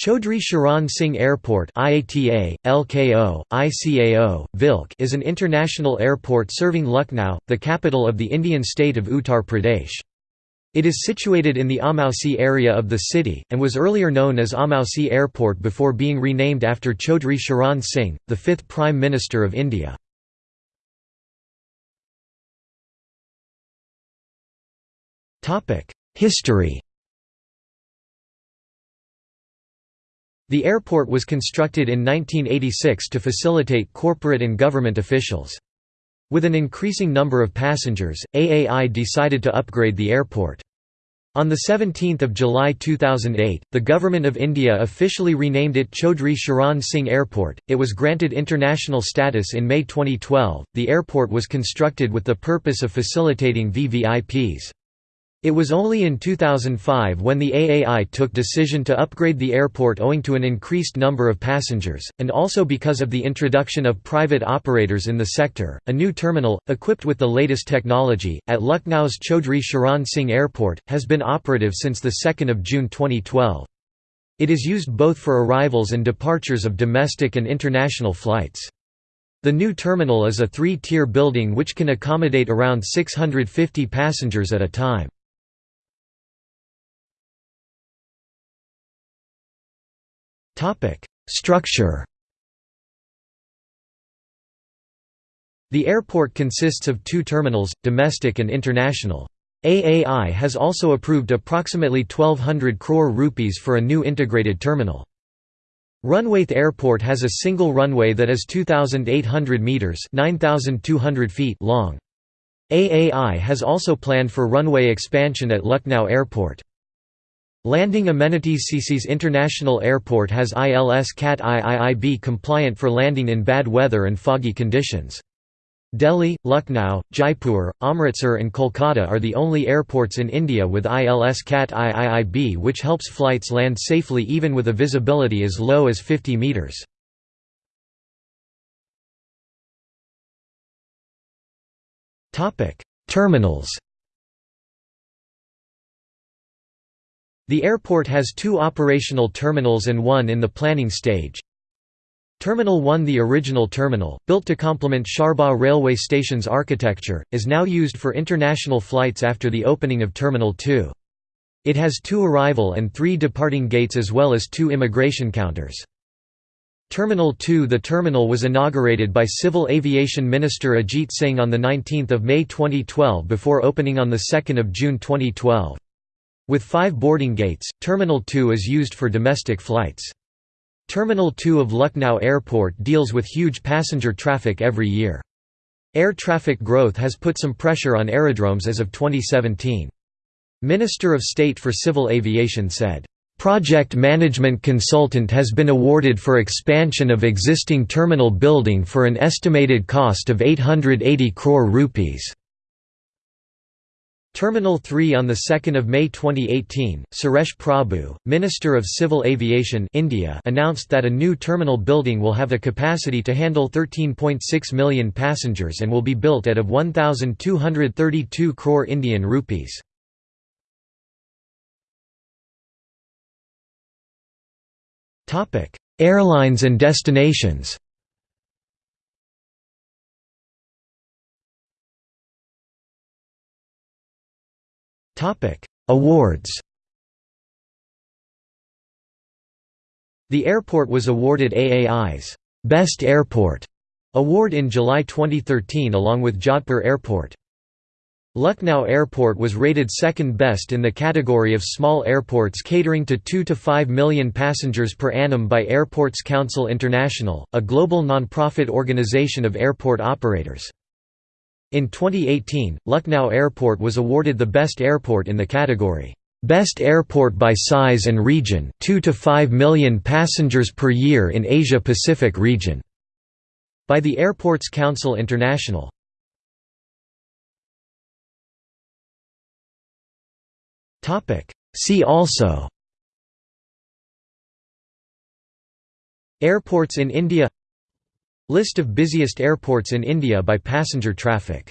Chaudhry Charan Singh Airport IATA, LKO, ICAO, VILC is an international airport serving Lucknow, the capital of the Indian state of Uttar Pradesh. It is situated in the Amausi area of the city, and was earlier known as Amausi Airport before being renamed after Chaudhry Charan Singh, the fifth Prime Minister of India. History The airport was constructed in 1986 to facilitate corporate and government officials. With an increasing number of passengers, AAI decided to upgrade the airport. On 17 July 2008, the Government of India officially renamed it Chaudhry Charan Singh Airport. It was granted international status in May 2012. The airport was constructed with the purpose of facilitating VVIPs. It was only in 2005 when the AAI took decision to upgrade the airport owing to an increased number of passengers, and also because of the introduction of private operators in the sector. A new terminal, equipped with the latest technology, at Lucknow's Chaudhry Charan Singh Airport, has been operative since 2 June 2012. It is used both for arrivals and departures of domestic and international flights. The new terminal is a three-tier building which can accommodate around 650 passengers at a time. Structure The airport consists of two terminals, domestic and international. AAI has also approved approximately 1200 crore rupees for a new integrated terminal. Runwayth Airport has a single runway that is 2,800 metres 9,200 feet long. AAI has also planned for runway expansion at Lucknow Airport. Landing amenities CCS International Airport has ILS CAT IIIB compliant for landing in bad weather and foggy conditions. Delhi, Lucknow, Jaipur, Amritsar and Kolkata are the only airports in India with ILS CAT IIIB which helps flights land safely even with a visibility as low as 50 metres. Terminals The airport has two operational terminals and one in the planning stage. Terminal 1 The original terminal, built to complement Charbagh railway station's architecture, is now used for international flights after the opening of Terminal 2. It has two arrival and three departing gates as well as two immigration counters. Terminal 2 The terminal was inaugurated by Civil Aviation Minister Ajit Singh on 19 May 2012 before opening on 2 June 2012. With five boarding gates, Terminal 2 is used for domestic flights. Terminal 2 of Lucknow Airport deals with huge passenger traffic every year. Air traffic growth has put some pressure on aerodromes as of 2017. Minister of State for Civil Aviation said, "...project management consultant has been awarded for expansion of existing terminal building for an estimated cost of 880 crore rupees." Terminal 3 On 2 May 2018, Suresh Prabhu, Minister of Civil Aviation India announced that a new terminal building will have the capacity to handle 13.6 million passengers and will be built at of 1,232 crore Indian rupees. Airlines and destinations Awards The airport was awarded AAI's Best Airport award in July 2013 along with Jodhpur Airport. Lucknow Airport was rated second best in the category of small airports catering to 2 to 5 million passengers per annum by Airports Council International, a global non-profit organization of airport operators. In 2018, Lucknow Airport was awarded the best airport in the category, "'Best Airport by Size and Region 2 to 5 million passengers per year in Asia-Pacific region' by the Airports Council International. See also. Airports in India List of busiest airports in India by passenger traffic